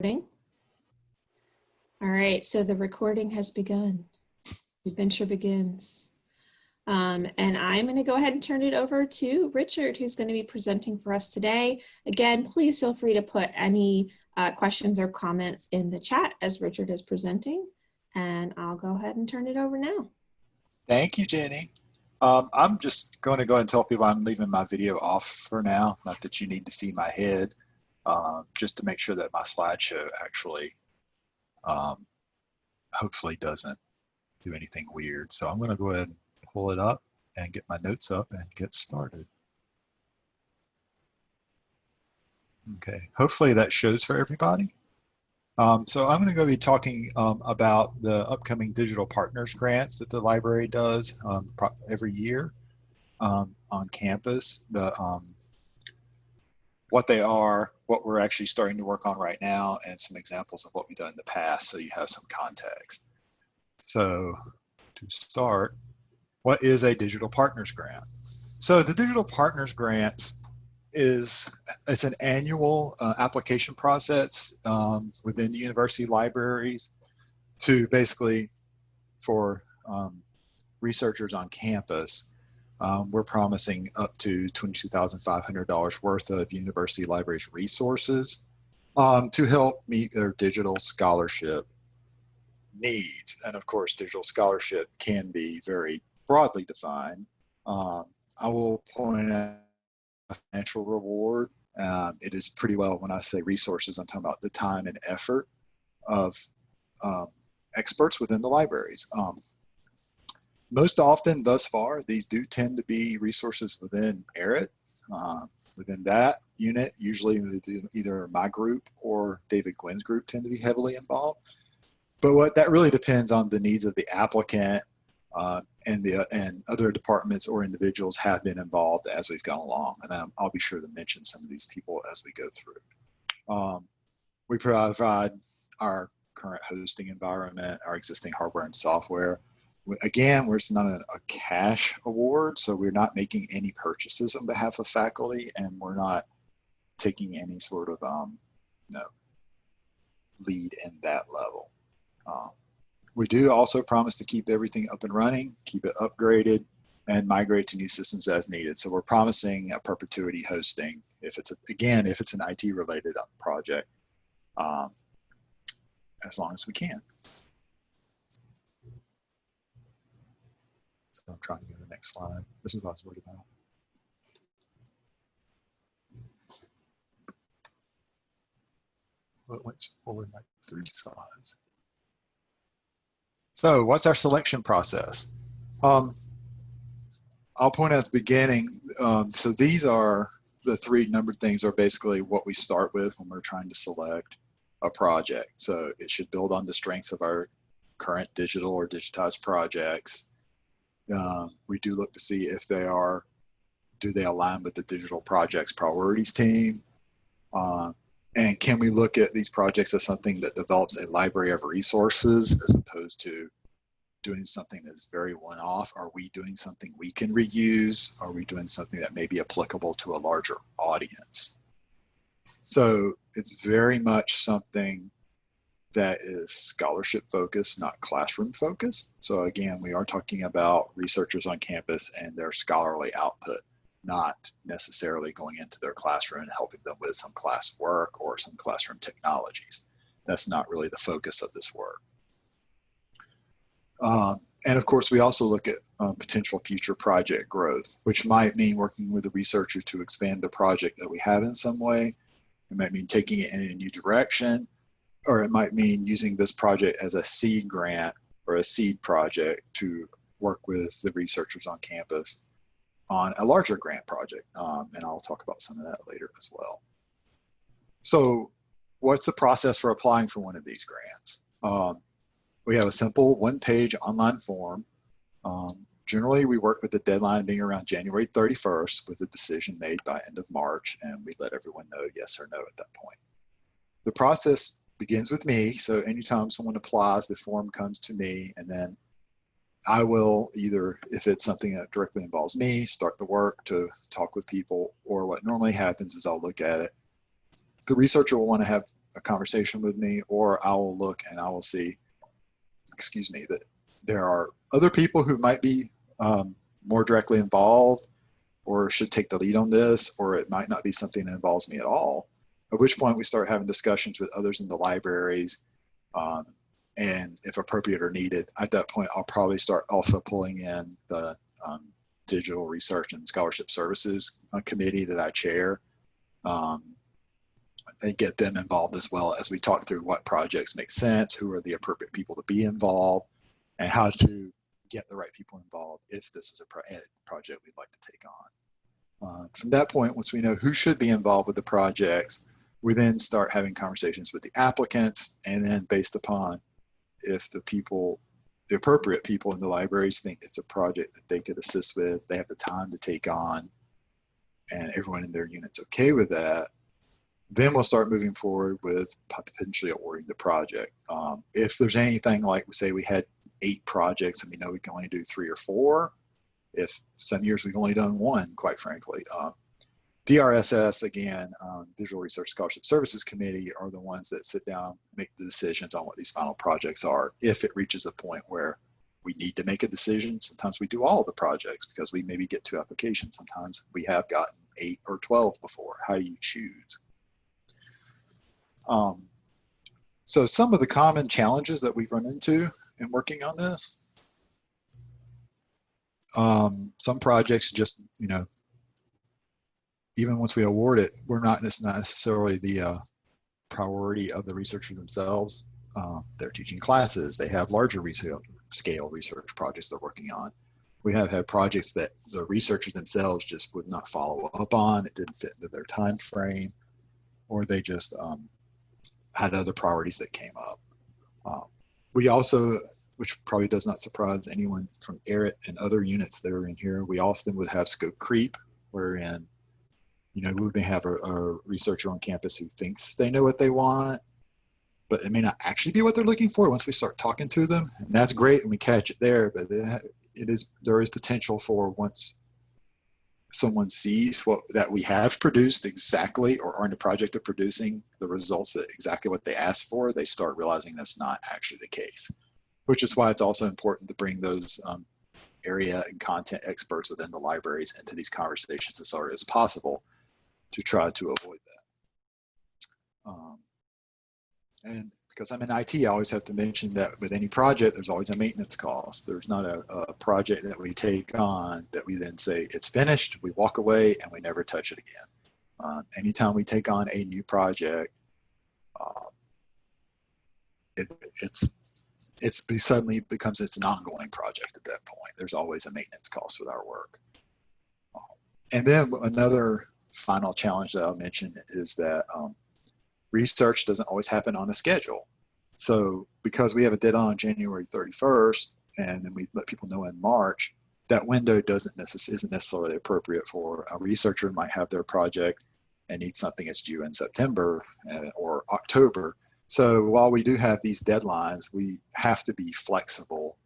All right, so the recording has begun. The adventure begins. Um, and I'm going to go ahead and turn it over to Richard, who's going to be presenting for us today. Again, please feel free to put any uh, questions or comments in the chat as Richard is presenting. And I'll go ahead and turn it over now. Thank you, Jenny. Um, I'm just going to go ahead and tell people I'm leaving my video off for now. Not that you need to see my head uh, just to make sure that my slideshow actually um, hopefully doesn't do anything weird. So I'm going to go ahead and pull it up and get my notes up and get started. Okay, hopefully that shows for everybody. Um, so I'm going to go be talking um, about the upcoming digital partners grants that the library does um, every year um, on campus. The um, what they are, what we're actually starting to work on right now, and some examples of what we've done in the past so you have some context. So to start, what is a Digital Partners Grant? So the Digital Partners Grant is it's an annual uh, application process um, within the university libraries to basically for um, researchers on campus um, we're promising up to $22,500 worth of university libraries resources um, to help meet their digital scholarship needs. And of course, digital scholarship can be very broadly defined. Um, I will point out a financial reward. Um, it is pretty well, when I say resources, I'm talking about the time and effort of um, experts within the libraries. Most often thus far, these do tend to be resources within ERIT. Um, within that unit, usually either my group or David Gwynn's group tend to be heavily involved. But what that really depends on the needs of the applicant uh, and the and other departments or individuals have been involved as we've gone along. And um, I'll be sure to mention some of these people as we go through. Um, we provide our current hosting environment, our existing hardware and software again, we're not a, a, cash award, so we're not making any purchases on behalf of faculty, and we're not taking any sort of um, lead in that level. Um, we do also promise to keep everything up and running, keep it upgraded, and migrate to new systems as needed. So we're promising a perpetuity hosting if it's a, again if it's an IT related project, um, as long as we can. I'm trying to go to the next slide. This is what I was worried about. It went forward like three slides. So what's our selection process? Um, I'll point out at the beginning, um, so these are the three numbered things are basically what we start with when we're trying to select a project. So it should build on the strengths of our current digital or digitized projects. Uh, we do look to see if they are, do they align with the digital projects priorities team? Uh, and can we look at these projects as something that develops a library of resources as opposed to doing something that's very one-off? Are we doing something we can reuse? Are we doing something that may be applicable to a larger audience? So it's very much something that is scholarship focused, not classroom focused. So again, we are talking about researchers on campus and their scholarly output, not necessarily going into their classroom and helping them with some class work or some classroom technologies. That's not really the focus of this work. Um, and of course, we also look at um, potential future project growth, which might mean working with a researcher to expand the project that we have in some way. It might mean taking it in a new direction or it might mean using this project as a seed grant or a seed project to work with the researchers on campus on a larger grant project. Um, and I'll talk about some of that later as well. So what's the process for applying for one of these grants? Um, we have a simple one-page online form. Um, generally, we work with the deadline being around January 31st with a decision made by end of March, and we let everyone know yes or no at that point. The process begins with me. So anytime someone applies, the form comes to me and then I will either, if it's something that directly involves me, start the work to talk with people, or what normally happens is I'll look at it, the researcher will want to have a conversation with me or I will look and I will see, excuse me, that there are other people who might be um, more directly involved or should take the lead on this, or it might not be something that involves me at all. At which point we start having discussions with others in the libraries um, and if appropriate or needed, at that point, I'll probably start also pulling in the um, Digital Research and Scholarship Services uh, Committee that I chair um, and get them involved as well as we talk through what projects make sense, who are the appropriate people to be involved, and how to get the right people involved if this is a pro project we'd like to take on. Uh, from that point, once we know who should be involved with the projects, we then start having conversations with the applicants and then based upon if the people, the appropriate people in the libraries think it's a project that they could assist with, they have the time to take on, and everyone in their unit's okay with that, then we'll start moving forward with potentially awarding the project. Um, if there's anything like, we say we had eight projects and we know we can only do three or four, if some years we've only done one, quite frankly, um, DRSS, again, um, Digital Research Scholarship Services Committee are the ones that sit down, make the decisions on what these final projects are. If it reaches a point where we need to make a decision, sometimes we do all the projects because we maybe get two applications. Sometimes we have gotten eight or 12 before. How do you choose? Um, so some of the common challenges that we've run into in working on this, um, some projects just, you know, even once we award it, we're not, necessarily the uh, priority of the researchers themselves. Uh, they're teaching classes. They have larger research, scale research projects they're working on. We have had projects that the researchers themselves just would not follow up on. It didn't fit into their time frame, or they just um, had other priorities that came up. Um, we also, which probably does not surprise anyone from ERIT and other units that are in here, we often would have scope creep, wherein you know, we may have a, a, researcher on campus who thinks they know what they want, but it may not actually be what they're looking for once we start talking to them. And that's great and we catch it there, but it, is, there is potential for once someone sees what that we have produced exactly or are in the project of producing the results that exactly what they asked for, they start realizing that's not actually the case, which is why it's also important to bring those um, area and content experts within the libraries into these conversations as early as possible to try to avoid that. Um, and because I'm in IT, I always have to mention that with any project, there's always a maintenance cost. There's not a, a project that we take on that we then say it's finished, we walk away, and we never touch it again. Um, anytime we take on a new project, um, it, it's it's suddenly becomes it's an ongoing project at that point. There's always a maintenance cost with our work. Um, and then another final challenge that I'll mention is that um, research doesn't always happen on a schedule. So because we have a deadline on January 31st, and then we let people know in March, that window doesn't necess isn't necessarily appropriate for a researcher might have their project and need something that's due in September uh, or October. So while we do have these deadlines, we have to be flexible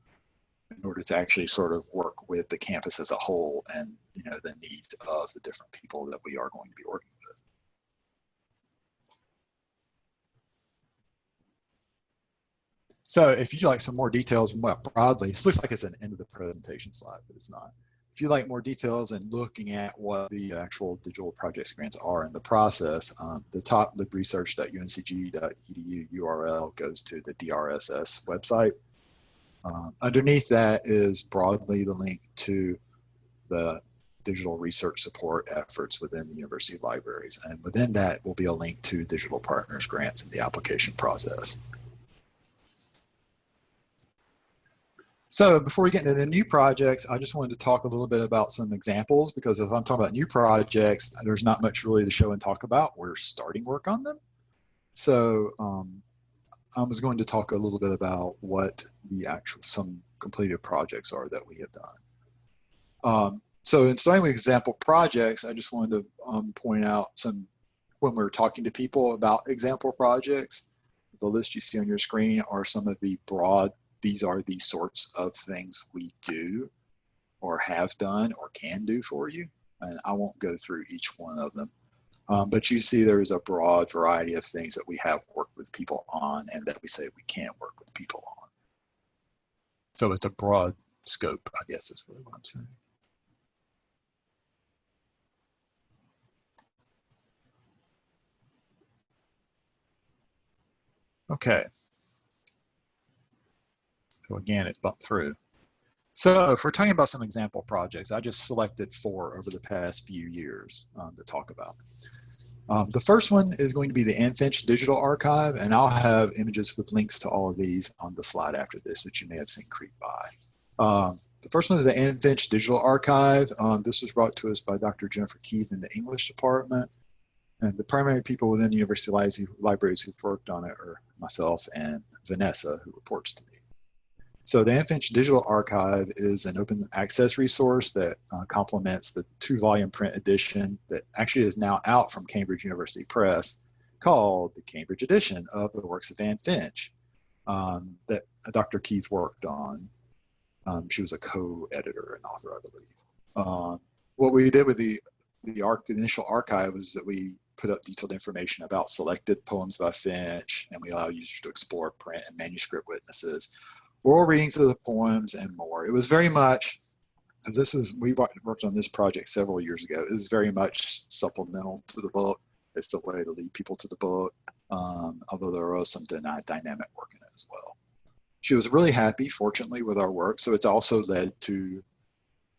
in order to actually sort of work with the campus as a whole and you know the needs of the different people that we are going to be working with. So if you like some more details more broadly, this looks like it's an end of the presentation slide, but it's not. If you like more details and looking at what the actual digital projects grants are in the process, um, the top libresearch.uncg.edu URL goes to the DRSS website. Um, underneath that is broadly the link to the digital research support efforts within the university libraries. And within that will be a link to digital partners grants in the application process. So before we get into the new projects, I just wanted to talk a little bit about some examples because if I'm talking about new projects, there's not much really to show and talk about. We're starting work on them. So um, I was going to talk a little bit about what the actual, some completed projects are that we have done. Um, so in starting with example projects, I just wanted to um, point out some, when we're talking to people about example projects, the list you see on your screen are some of the broad, these are the sorts of things we do or have done or can do for you. And I won't go through each one of them. Um, but you see there's a broad variety of things that we have worked with people on and that we say we can't work with people on. So it's a broad scope, I guess is really what I'm saying. Okay. So again, it bumped through. So if we're talking about some example projects, I just selected four over the past few years um, to talk about. Um, the first one is going to be the Anne Finch Digital Archive, and I'll have images with links to all of these on the slide after this, which you may have seen creep by. Um, the first one is the Anne Finch Digital Archive. Um, this was brought to us by Dr. Jennifer Keith in the English department. And the primary people within the University Libraries who've worked on it are myself and Vanessa, who reports to me. So the Anne Finch Digital Archive is an open access resource that uh, complements the two volume print edition that actually is now out from Cambridge University Press called the Cambridge edition of the works of Anne Finch um, that Dr. Keith worked on. Um, she was a co-editor and author, I believe. Uh, what we did with the the arc, initial archive was that we put up detailed information about selected poems by Finch, and we allow users to explore print and manuscript witnesses oral readings of the poems, and more. It was very much, as this is, we worked on this project several years ago, it was very much supplemental to the book. It's the way to lead people to the book, um, although there was some dynamic work in it as well. She was really happy, fortunately, with our work, so it's also led to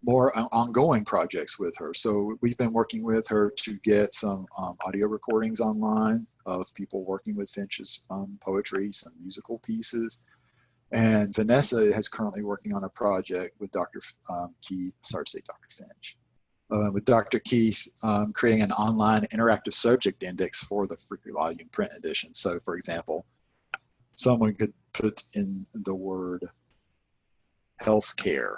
more ongoing projects with her. So we've been working with her to get some um, audio recordings online of people working with Finch's um, poetry, some musical pieces, and Vanessa is currently working on a project with Dr. Um, Keith, sorry to say Dr. Finch, uh, with Dr. Keith um, creating an online interactive subject index for the free volume print edition. So for example, someone could put in the word healthcare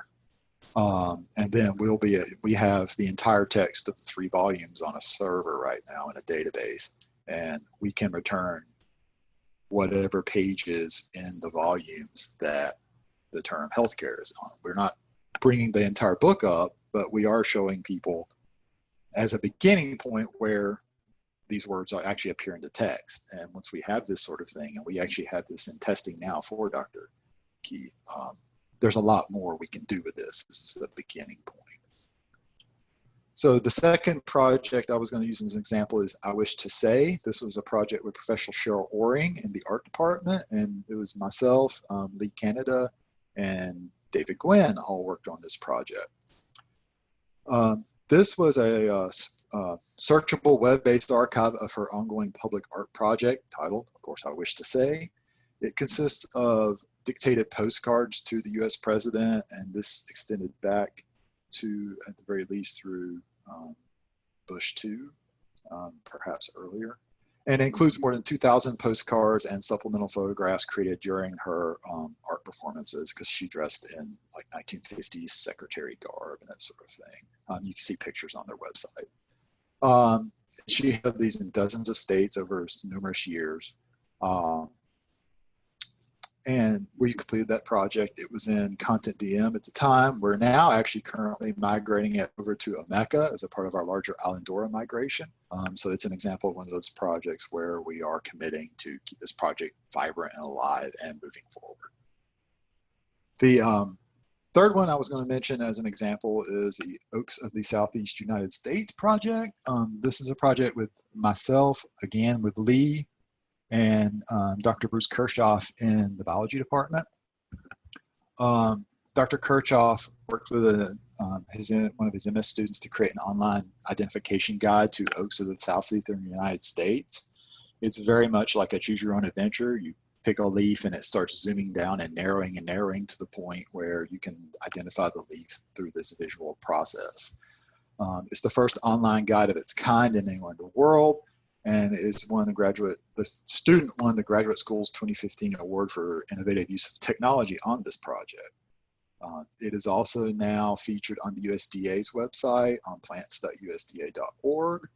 um, and then we'll be, a, we have the entire text of the three volumes on a server right now in a database and we can return whatever pages in the volumes that the term healthcare is on. We're not bringing the entire book up, but we are showing people as a beginning point where these words are actually appear in the text. And once we have this sort of thing, and we actually have this in testing now for Dr. Keith, um, there's a lot more we can do with this. This is the beginning point. So the second project I was going to use as an example is I Wish to Say. This was a project with Professor Cheryl Oring in the art department, and it was myself, um, Lee Canada, and David Gwynn all worked on this project. Um, this was a uh, uh, searchable web-based archive of her ongoing public art project titled, of course, I Wish to Say. It consists of dictated postcards to the US president, and this extended back to, at the very least, through um, Bush 2, um, perhaps earlier. And includes more than 2,000 postcards and supplemental photographs created during her um, art performances because she dressed in like 1950s secretary garb and that sort of thing. Um, you can see pictures on their website. Um, she had these in dozens of states over numerous years. Um, and we completed that project. It was in Content DM at the time. We're now actually currently migrating it over to Omeka as a part of our larger Islandora migration. Um, so it's an example of one of those projects where we are committing to keep this project vibrant and alive and moving forward. The um, third one I was going to mention as an example is the Oaks of the Southeast United States project. Um, this is a project with myself, again with Lee, and um, Dr. Bruce Kirchoff in the biology department. Um, Dr. Kirchoff worked with a, um, his, one of his MS students to create an online identification guide to oaks of the southeastern United States. It's very much like a choose your own adventure. You pick a leaf and it starts zooming down and narrowing and narrowing to the point where you can identify the leaf through this visual process. Um, it's the first online guide of its kind in the world and is one of the graduate, the student won the Graduate School's 2015 Award for Innovative Use of Technology on this project. Uh, it is also now featured on the USDA's website on plants.usda.org.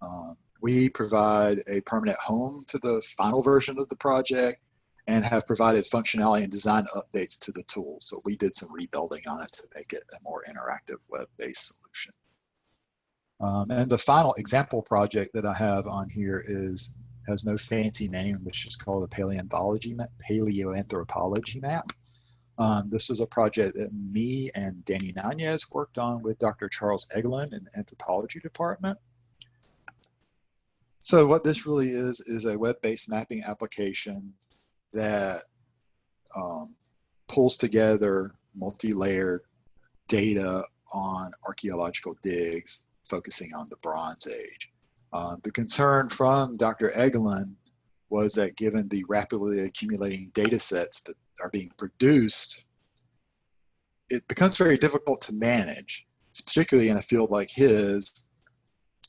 Um, we provide a permanent home to the final version of the project and have provided functionality and design updates to the tool. So we did some rebuilding on it to make it a more interactive web-based solution. Um, and the final example project that I have on here is has no fancy name, which is called a paleontology map. Paleoanthropology map. Um, this is a project that me and Danny Nanez worked on with Dr. Charles Egeland in the anthropology department. So what this really is, is a web-based mapping application that um, pulls together multi-layered data on archaeological digs focusing on the Bronze Age. Uh, the concern from Dr. Egeland was that given the rapidly accumulating data sets that are being produced, it becomes very difficult to manage, particularly in a field like his,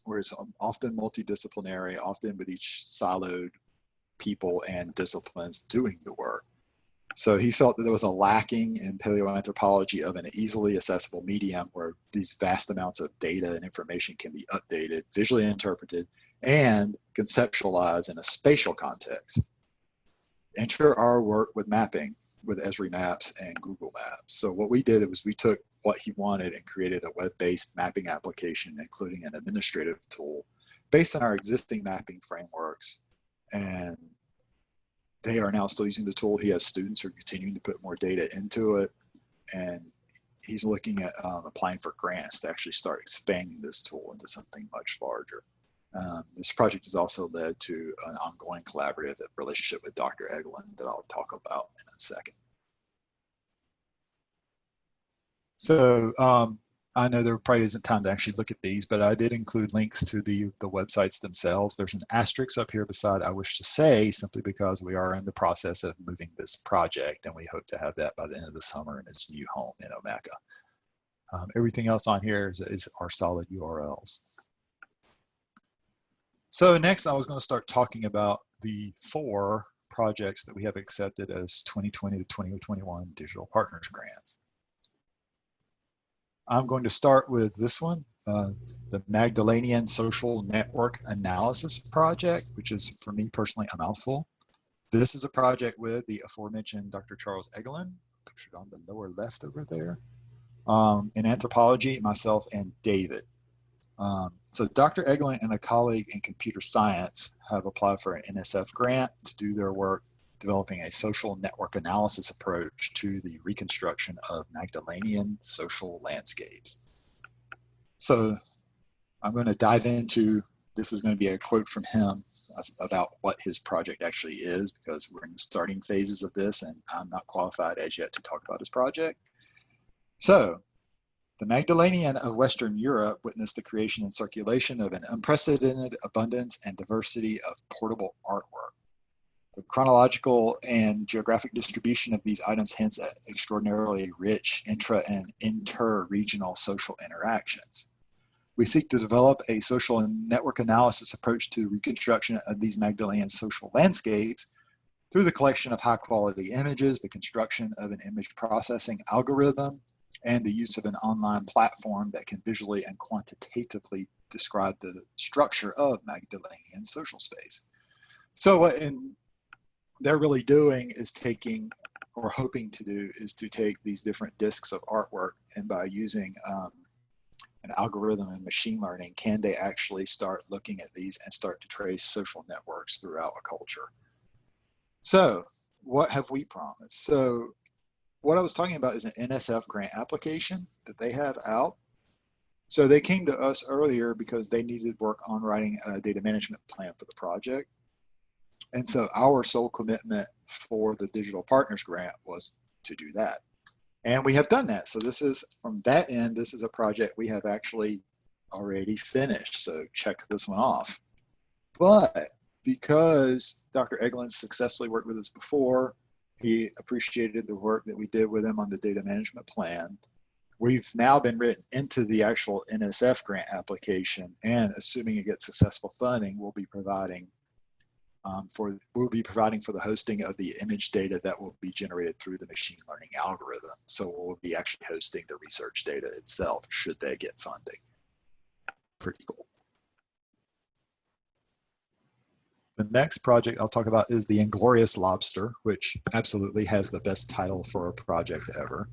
where it's often multidisciplinary, often with each siloed people and disciplines doing the work. So he felt that there was a lacking in paleoanthropology of an easily accessible medium where these vast amounts of data and information can be updated, visually interpreted, and conceptualized in a spatial context. Enter our work with mapping with Esri Maps and Google Maps. So what we did was we took what he wanted and created a web-based mapping application, including an administrative tool based on our existing mapping frameworks and they are now still using the tool. He has students who are continuing to put more data into it. And he's looking at um, applying for grants to actually start expanding this tool into something much larger. Um, this project has also led to an ongoing collaborative relationship with Dr. Egeland that I'll talk about in a second. So um, I know there probably isn't time to actually look at these, but I did include links to the, the websites themselves. There's an asterisk up here beside I wish to say, simply because we are in the process of moving this project and we hope to have that by the end of the summer in its new home in Omeka. Um, everything else on here is, is our solid URLs. So next I was going to start talking about the four projects that we have accepted as 2020 to 2021 digital partners grants. I'm going to start with this one, uh, the Magdalenian Social Network Analysis Project, which is for me personally a mouthful. This is a project with the aforementioned Dr. Charles Egeland, pictured on the lower left over there, um, in anthropology, myself and David. Um, so Dr. Egeland and a colleague in computer science have applied for an NSF grant to do their work developing a social network analysis approach to the reconstruction of Magdalenian social landscapes. So I'm going to dive into, this is going to be a quote from him about what his project actually is because we're in the starting phases of this and I'm not qualified as yet to talk about his project. So the Magdalenian of Western Europe witnessed the creation and circulation of an unprecedented abundance and diversity of portable artwork. The chronological and geographic distribution of these items hints at extraordinarily rich intra and inter-regional social interactions. We seek to develop a social and network analysis approach to reconstruction of these Magdalenian social landscapes through the collection of high quality images, the construction of an image processing algorithm, and the use of an online platform that can visually and quantitatively describe the structure of Magdalenian social space. So in they're really doing is taking or hoping to do is to take these different discs of artwork and by using um, an algorithm and machine learning, can they actually start looking at these and start to trace social networks throughout a culture? So what have we promised? So what I was talking about is an NSF grant application that they have out. So they came to us earlier because they needed work on writing a data management plan for the project. And so our sole commitment for the Digital Partners Grant was to do that. And we have done that. So this is, from that end, this is a project we have actually already finished. So check this one off. But because Dr. Egeland successfully worked with us before, he appreciated the work that we did with him on the data management plan. We've now been written into the actual NSF grant application and assuming it gets successful funding, we'll be providing um, for we'll be providing for the hosting of the image data that will be generated through the machine learning algorithm. So we'll be actually hosting the research data itself should they get funding. Pretty cool. The next project I'll talk about is the Inglorious Lobster, which absolutely has the best title for a project ever.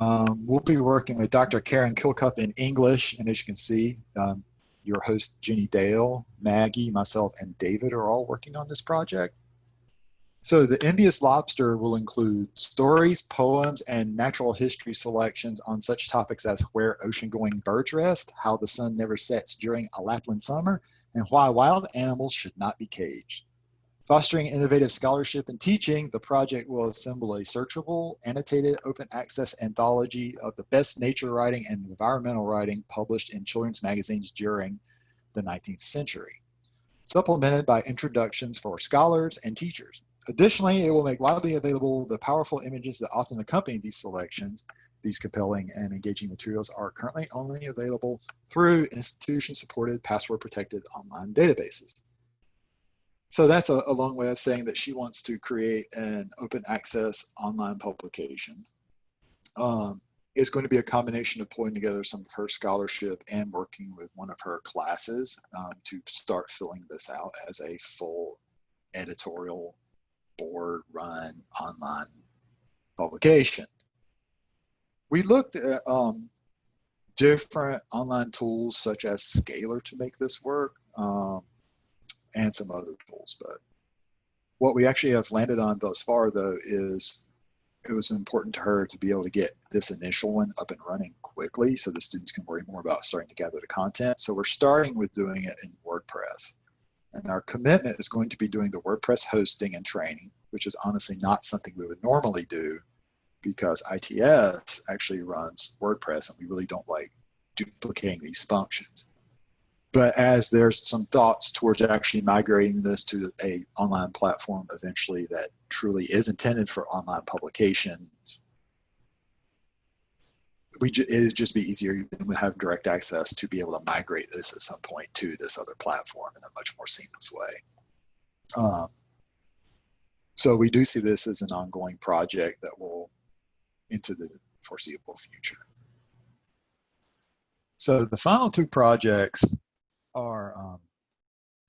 Um, we'll be working with Dr. Karen Kilcup in English, and as you can see, um, your host Ginny Dale, Maggie, myself, and David are all working on this project. So the envious lobster will include stories, poems, and natural history selections on such topics as where ocean-going birds rest, how the sun never sets during a Lapland summer, and why wild animals should not be caged. Fostering innovative scholarship and teaching, the project will assemble a searchable, annotated, open access anthology of the best nature writing and environmental writing published in children's magazines during the 19th century, supplemented by introductions for scholars and teachers. Additionally, it will make widely available the powerful images that often accompany these selections. These compelling and engaging materials are currently only available through institution-supported, password-protected online databases. So that's a, a, long way of saying that she wants to create an open access online publication. Um, it's going to be a combination of pulling together some of her scholarship and working with one of her classes um, to start filling this out as a full editorial board run online publication. We looked at um, different online tools such as Scalar to make this work um, and some other tools. But what we actually have landed on thus far though is it was important to her to be able to get this initial one up and running quickly so the students can worry more about starting to gather the content. So we're starting with doing it in WordPress. And our commitment is going to be doing the WordPress hosting and training, which is honestly not something we would normally do because ITS actually runs WordPress and we really don't like duplicating these functions. But as there's some thoughts towards actually migrating this to a online platform eventually that truly is intended for online publications, we ju it'd just be easier and we have direct access to be able to migrate this at some point to this other platform in a much more seamless way. Um, so we do see this as an ongoing project that will into the foreseeable future. So the final two projects are um,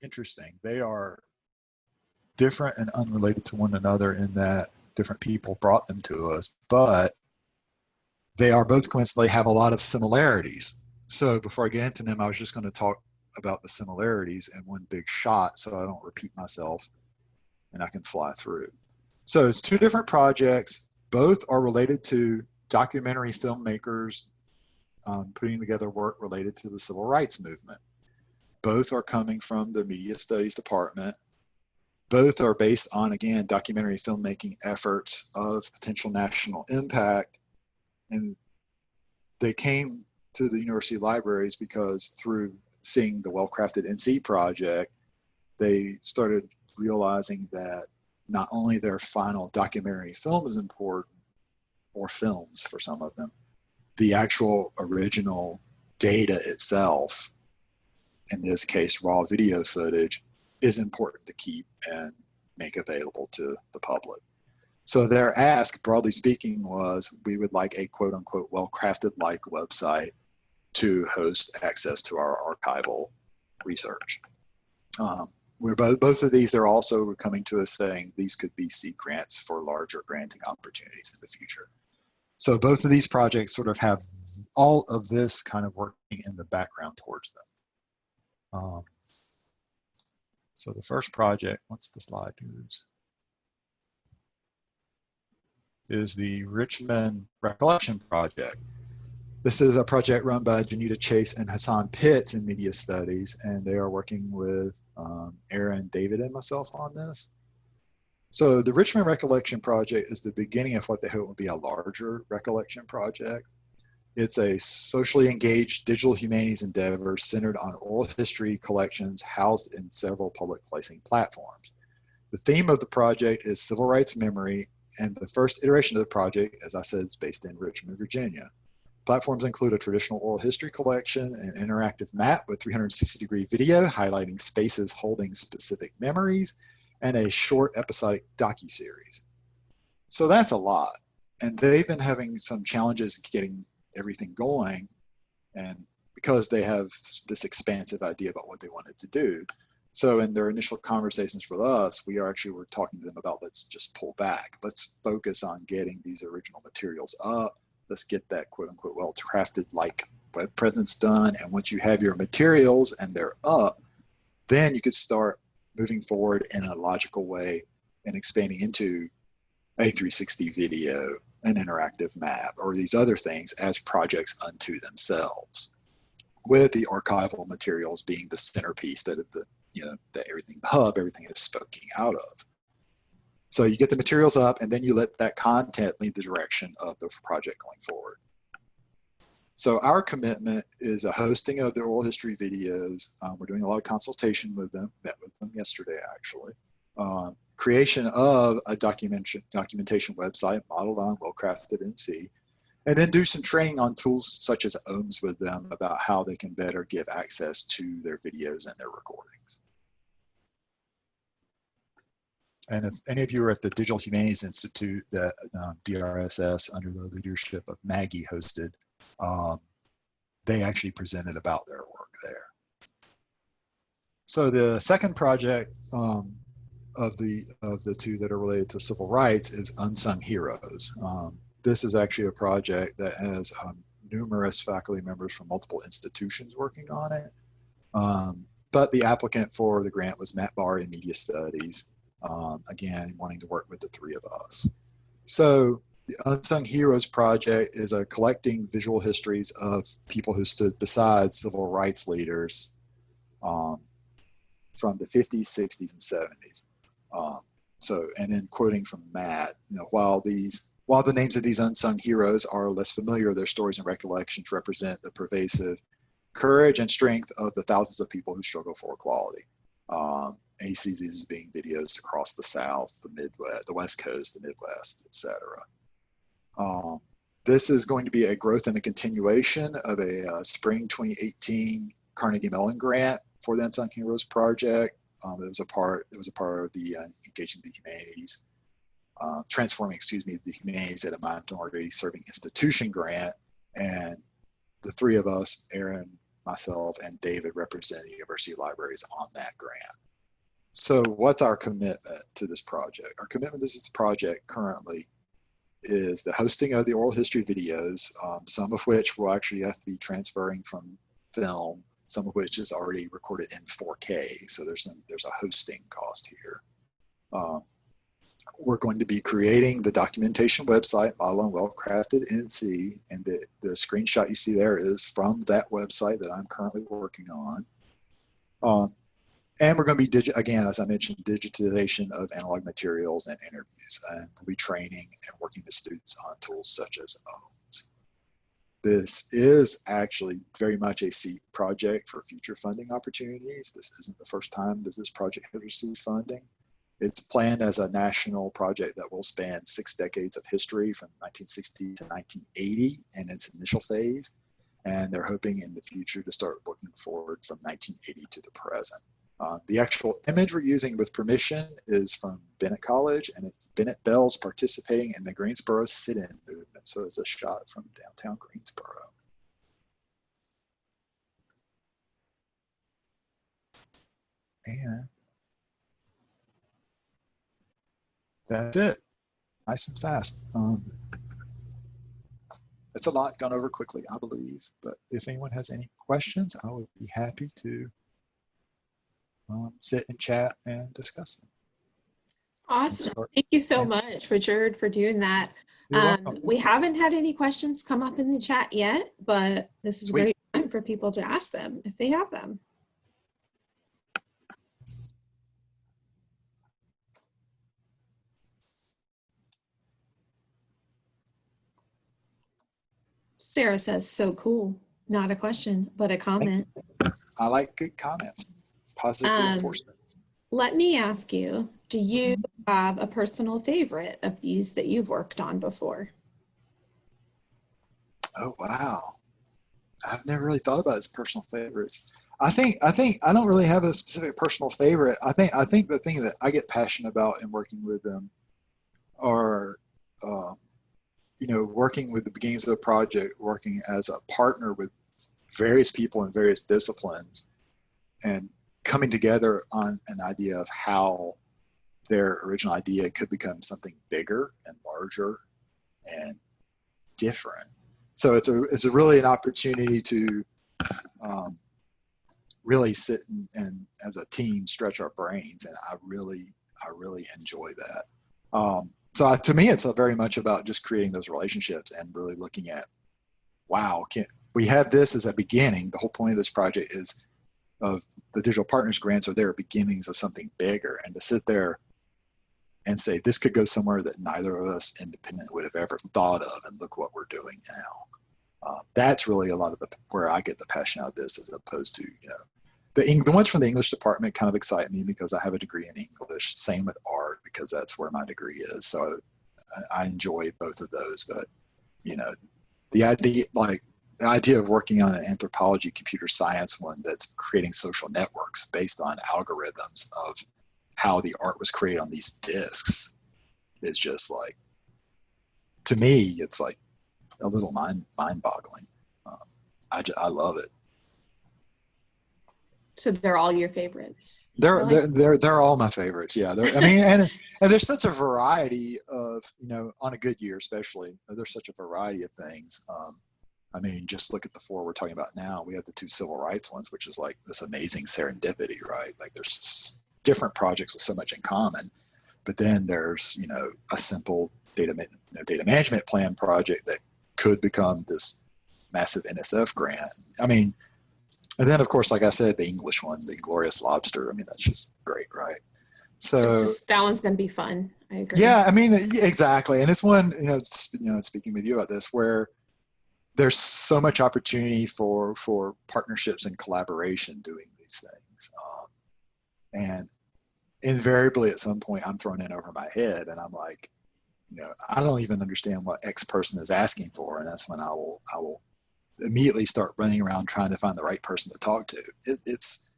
interesting. They are different and unrelated to one another in that different people brought them to us, but they are both coincidentally have a lot of similarities. So before I get into them, I was just going to talk about the similarities in one big shot so I don't repeat myself and I can fly through. So it's two different projects. Both are related to documentary filmmakers um, putting together work related to the civil rights movement. Both are coming from the media studies department. Both are based on, again, documentary filmmaking efforts of potential national impact and they came to the university libraries because through seeing the well-crafted NC project, they started realizing that not only their final documentary film is important, or films for some of them, the actual original data itself, in this case raw video footage, is important to keep and make available to the public. So their ask, broadly speaking, was we would like a quote unquote well-crafted like website to host access to our archival research. Um, we're both, both of these, they're also coming to us saying these could be seed grants for larger granting opportunities in the future. So both of these projects sort of have all of this kind of working in the background towards them. Um, so the first project, once the slide moves, is the Richmond Recollection Project. This is a project run by Janita Chase and Hassan Pitts in Media Studies, and they are working with um, Aaron, David, and myself on this. So the Richmond Recollection Project is the beginning of what they hope will be a larger recollection project. It's a socially engaged digital humanities endeavor centered on oral history collections housed in several public facing platforms. The theme of the project is civil rights memory and the first iteration of the project, as I said, is based in Richmond, Virginia. Platforms include a traditional oral history collection, an interactive map with 360 degree video highlighting spaces holding specific memories, and a short episodic docu-series. So that's a lot. And they've been having some challenges getting everything going. And because they have this expansive idea about what they wanted to do, so in their initial conversations with us, we are actually were talking to them about let's just pull back. Let's focus on getting these original materials up, let's get that quote unquote well crafted like web presence done. And once you have your materials and they're up, then you could start moving forward in a logical way and expanding into a 360 video, an interactive map, or these other things as projects unto themselves, with the archival materials being the centerpiece that the you know that everything the hub everything is spoken out of. So you get the materials up, and then you let that content lead the direction of the project going forward. So our commitment is a hosting of the oral history videos. Um, we're doing a lot of consultation with them, met with them yesterday actually. Um, creation of a documentation, documentation website modeled on well-crafted NC, and then do some training on tools such as OHMS with them about how they can better give access to their videos and their recordings. And if any of you are at the Digital Humanities Institute that um, DRSS under the leadership of Maggie hosted, um, they actually presented about their work there. So the second project um, of the of the two that are related to civil rights is Unsung Heroes. Um, this is actually a project that has um, numerous faculty members from multiple institutions working on it. Um, but the applicant for the grant was Matt Barr in Media Studies, um, again, wanting to work with the three of us. So the Unsung Heroes Project is a collecting visual histories of people who stood beside civil rights leaders um, from the 50s, 60s, and 70s. Um, so, and then quoting from Matt, you know, while these, while the names of these unsung heroes are less familiar, their stories and recollections represent the pervasive courage and strength of the thousands of people who struggle for equality. Um, and he sees these as being videos across the South, the Midwest, the West Coast, the Midwest, etc. Um, this is going to be a growth and a continuation of a uh, spring 2018 Carnegie Mellon grant for the Unsung Heroes Project. Um, it was a part. It was a part of the uh, engaging the humanities, uh, transforming, excuse me, the humanities at a minority serving institution grant, and the three of us, Aaron, myself, and David, represent university libraries on that grant. So, what's our commitment to this project? Our commitment to this project currently is the hosting of the oral history videos, um, some of which will actually have to be transferring from film some of which is already recorded in 4K. So there's some, there's a hosting cost here. Um, we're going to be creating the documentation website, Model on Well-Crafted NC, and the, the screenshot you see there is from that website that I'm currently working on. Um, and we're going to be, again, as I mentioned, digitization of analog materials and interviews. And we'll be training and working with students on tools such as OHMS this is actually very much a seed project for future funding opportunities. This isn't the first time that this project has received funding. It's planned as a national project that will span six decades of history from 1960 to 1980 in its initial phase. And they're hoping in the future to start looking forward from 1980 to the present. Uh, the actual image we're using with permission is from Bennett College, and it's Bennett Belles participating in the Greensboro sit-in movement. So it's a shot from downtown Greensboro. And that's it. Nice and fast. Um, it's a lot gone over quickly, I believe. But if anyone has any questions, I would be happy to um, sit and chat and discuss them. Awesome. Thank you so much, Richard, for doing that. Um, we haven't had any questions come up in the chat yet, but this is Sweet. a great time for people to ask them if they have them. Sarah says, so cool. Not a question, but a comment. I like good comments positive um, reinforcement. Let me ask you, do you have a personal favorite of these that you've worked on before? Oh, wow. I've never really thought about as personal favorites. I think I think I don't really have a specific personal favorite. I think I think the thing that I get passionate about in working with them are, uh, you know, working with the beginnings of the project, working as a partner with various people in various disciplines, and coming together on an idea of how their original idea could become something bigger and larger and different so it's a it's a really an opportunity to um, really sit and, and as a team stretch our brains, and I really I really enjoy that. Um, so I, to me, it's very much about just creating those relationships and really looking at, wow, can we have this as a beginning? The whole point of this project is of the digital partners grants are there beginnings of something bigger, and to sit there and say this could go somewhere that neither of us independent would have ever thought of, and look what we're doing now. Uh, that's really a lot of the where I get the passion out of this, as opposed to you know the the ones from the English department kind of excite me because I have a degree in English. Same with art because that's where my degree is. So I, I enjoy both of those. But you know, the idea like the idea of working on an anthropology computer science one that's creating social networks based on algorithms of how the art was created on these discs is just like to me it's like a little mind mind boggling um, I, just, I love it so they're all your favorites. They're they're, they're they're all my favorites. Yeah, they're, I mean, and and there's such a variety of you know on a good year especially. There's such a variety of things. Um, I mean, just look at the four we're talking about now. We have the two civil rights ones, which is like this amazing serendipity, right? Like there's different projects with so much in common, but then there's you know a simple data you know, data management plan project that could become this massive NSF grant. I mean, and then, of course, like I said, the English one, the Glorious Lobster. I mean, that's just great, right? So is, that one's going to be fun. I agree. Yeah, I mean, exactly. And it's one, you know, you know, speaking with you about this, where there's so much opportunity for for partnerships and collaboration doing these things. Um, and invariably, at some point, I'm thrown in over my head, and I'm like, you know, I don't even understand what X person is asking for, and that's when I will I will immediately start running around trying to find the right person to talk to. It, it's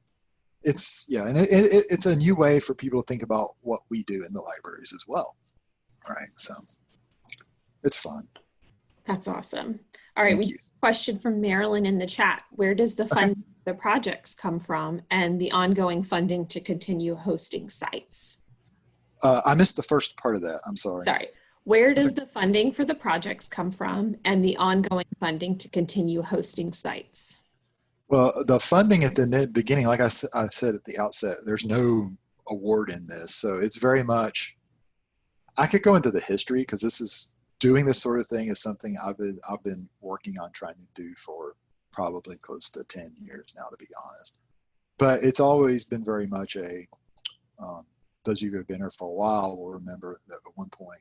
it's yeah, and it, it, it's a new way for people to think about what we do in the libraries as well. Right, so it's fun. That's awesome. All right, Thank we you. question from Marilyn in the chat. Where does the fund okay. the projects come from and the ongoing funding to continue hosting sites? Uh, I missed the first part of that. I'm sorry. Sorry. Where does the funding for the projects come from and the ongoing funding to continue hosting sites? Well, the funding at the beginning, like I, I said at the outset, there's no award in this. So it's very much, I could go into the history because this is, doing this sort of thing is something I've been, I've been working on trying to do for probably close to 10 years now, to be honest. But it's always been very much a, um, those of you who have been here for a while will remember that at one point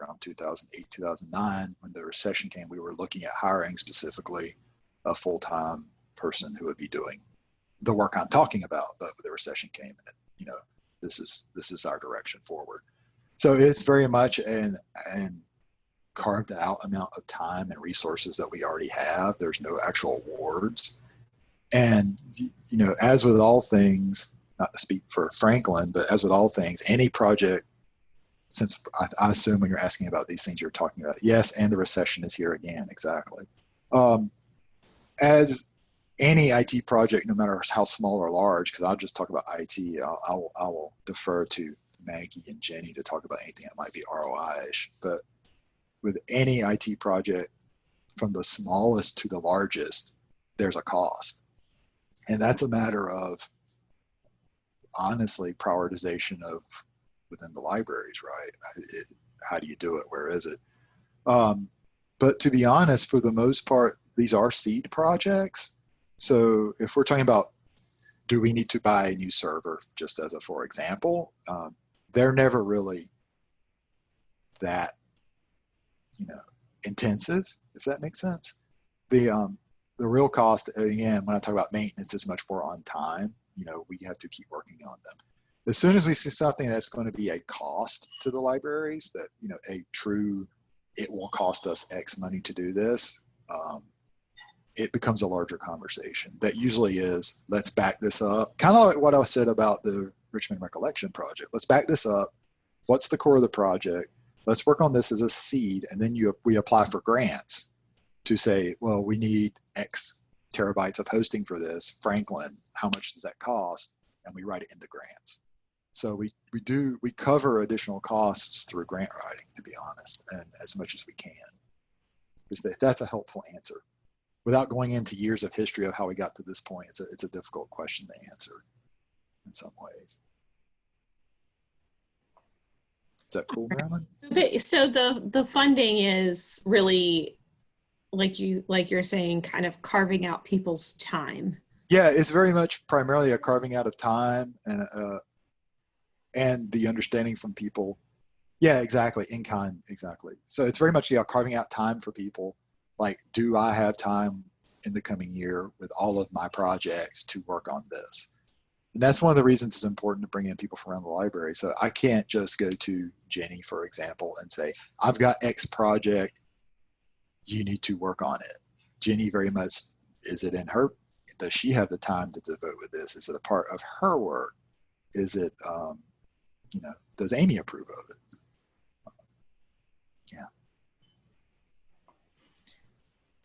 around 2008, 2009, when the recession came, we were looking at hiring specifically a full-time person who would be doing the work I'm talking about. The, the recession came, and you know, this is this is our direction forward. So it's very much an an carved out amount of time and resources that we already have. There's no actual awards, and you know, as with all things, not to speak for Franklin, but as with all things, any project since I, I, assume when you're asking about these things you're talking about yes and the recession is here again exactly um, as any IT project no matter how small or large because I'll just talk about IT I'll, I'll, I will defer to Maggie and Jenny to talk about anything that might be ROI-ish but with any IT project from the smallest to the largest there's a cost and that's a matter of honestly prioritization of within the libraries, right? It, how do you do it? Where is it? Um, but to be honest, for the most part, these are seed projects. So if we're talking about, do we need to buy a new server, just as a for example, um, they're never really that, you know, intensive, if that makes sense. The um, the real cost, again, when I talk about maintenance, is much more on time. You know, we have to keep working on them. As soon as we see something that's going to be a cost to the libraries that you know a true it will cost us x money to do this um, it becomes a larger conversation. That usually is let's back this up. Kind of like what i said about the richmond recollection project. Let's back this up. What's the core of the project let's work on this as a seed and then you we apply for grants to say well we need x terabytes of hosting for this franklin how much does that cost and we write it into grants so we, we do, we cover additional costs through grant writing, to be honest, and as much as we can. That that's a helpful answer. Without going into years of history of how we got to this point, it's a it's a difficult question to answer in some ways. Is that cool, Marilyn? So, so the the funding is really like you like you're saying, kind of carving out people's time. Yeah, it's very much primarily a carving out of time and uh, and the understanding from people. Yeah, exactly. In kind, exactly. So it's very much yeah carving out time for people. Like, do I have time in the coming year with all of my projects to work on this? And that's one of the reasons it's important to bring in people from around the library. So I can't just go to Jenny, for example, and say, I've got X project, you need to work on it. Jenny very much, is it in her, does she have the time to devote with this? Is it a part of her work? Is it, um, you know, does Amy approve of it?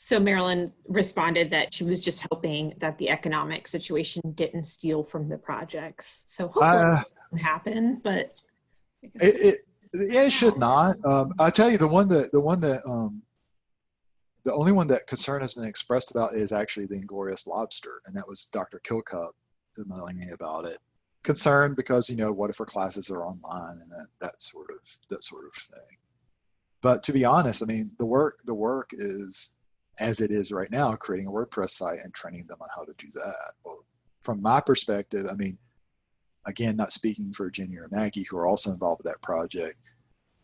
So Marilyn responded that she was just hoping that the economic situation didn't steal from the projects. So hopefully Uh, it doesn't happen, but It, it, yeah, it should not. Um, I tell you, the one that the one that um, the only one that concern has been expressed about is actually the Inglorious Lobster, and that was Dr. Kilcup emailing me about it. Concerned because you know what if her classes are online and that that sort of that sort of thing. But to be honest, I mean the work the work is as it is right now, creating a WordPress site and training them on how to do that. Well, from my perspective, I mean, again, not speaking for Jenny or Maggie, who are also involved with that project,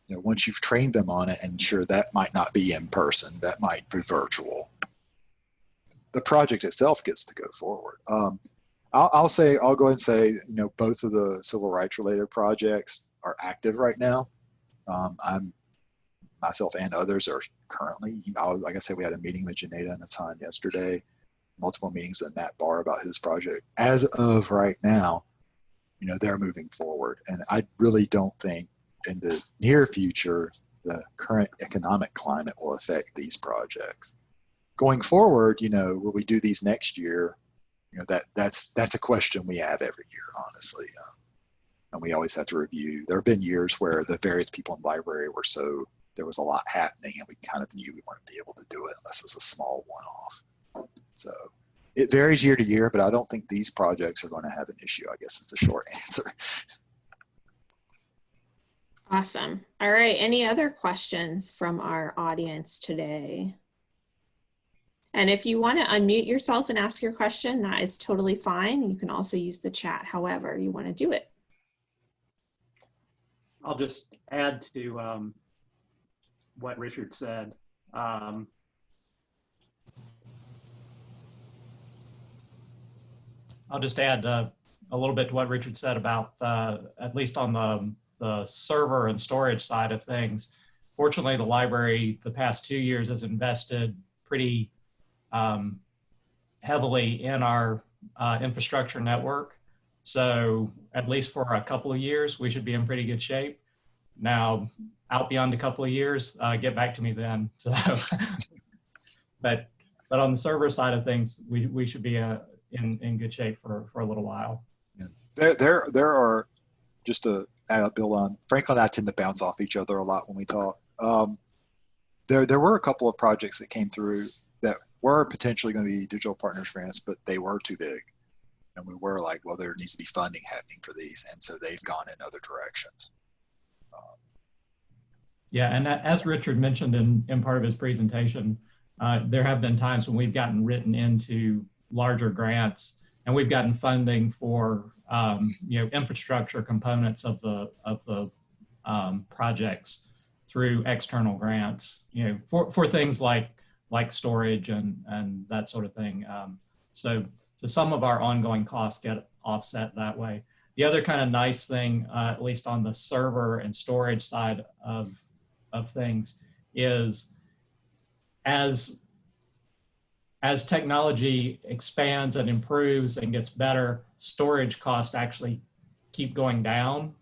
you know, once you've trained them on it, and sure, that might not be in person, that might be virtual. The project itself gets to go forward. Um, I'll, I'll say, I'll go ahead and say, you know, both of the civil rights related projects are active right now. Um, I'm myself and others are currently, you know, like I said, we had a meeting with Janeda and Hassan yesterday, multiple meetings with Matt Barr about his project. As of right now, you know, they're moving forward. And I really don't think in the near future, the current economic climate will affect these projects. Going forward, you know, will we do these next year? You know, that that's that's a question we have every year, honestly. Um, and we always have to review. There have been years where the various people in the library were so there was a lot happening and we kind of knew we weren't be able to do it unless it was a small one-off. So it varies year to year, but I don't think these projects are going to have an issue, I guess is the short answer. Awesome. All right. Any other questions from our audience today? And if you want to unmute yourself and ask your question, that is totally fine. You can also use the chat however you want to do it. I'll just add to um, what Richard said. Um, I'll just add uh, a little bit to what Richard said about, uh, at least on the, the server and storage side of things. Fortunately, the library the past two years has invested pretty um, heavily in our uh, infrastructure network. So at least for a couple of years, we should be in pretty good shape. Now, out beyond a couple of years, uh, get back to me then. So, but but on the server side of things, we, we should be uh, in in good shape for for a little while. Yeah. There, there, there are just to bill on. Franklin and I tend to bounce off each other a lot when we talk. Um, there, there were a couple of projects that came through that were potentially going to be digital partners grants, but they were too big, and we were like, well, there needs to be funding happening for these, and so they've gone in other directions. Yeah, and as Richard mentioned in, in part of his presentation, uh, there have been times when we've gotten written into larger grants and we've gotten funding for, um, you know, infrastructure components of the, of the um, projects through external grants, you know, for, for things like, like storage and, and that sort of thing. Um, so, so some of our ongoing costs get offset that way. The other kind of nice thing, uh, at least on the server and storage side of of things is as as technology expands and improves and gets better, storage costs actually keep going down.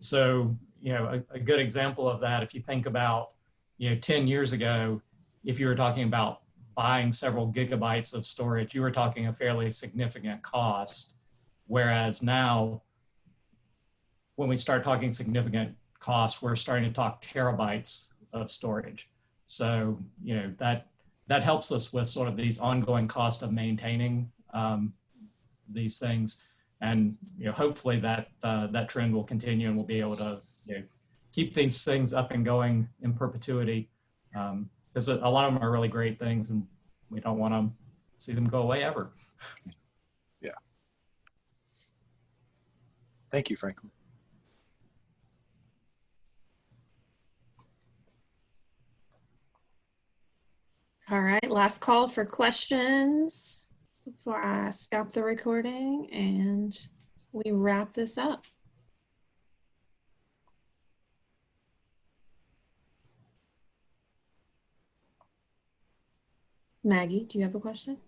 So, you know, a, a good example of that, if you think about, you know, 10 years ago, if you were talking about buying several gigabytes of storage, you were talking a fairly significant cost. Whereas now, when we start talking significant costs, we're starting to talk terabytes of storage. So, you know, that, that helps us with sort of these ongoing cost of maintaining um, these things. And, you know, hopefully that, uh, that trend will continue and we'll be able to, you know, keep these things up and going in perpetuity. Um, because a a lot of them are really great things and we don't want to see them go away ever. Yeah. Thank you, Franklin. All right, last call for questions before I stop the recording and we wrap this up. Maggie, do you have a question?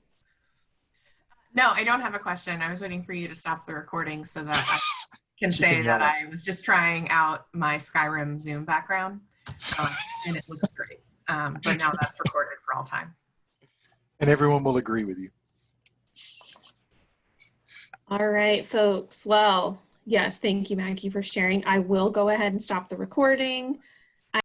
No, I don't have a question. I was waiting for you to stop the recording so that I can She say can that yell. I was just trying out my Skyrim Zoom background. um, and it looks great. Um, but now that's recorded for all time. And everyone will agree with you. All right, folks. Well, yes, thank you, Maggie, for sharing. I will go ahead and stop the recording.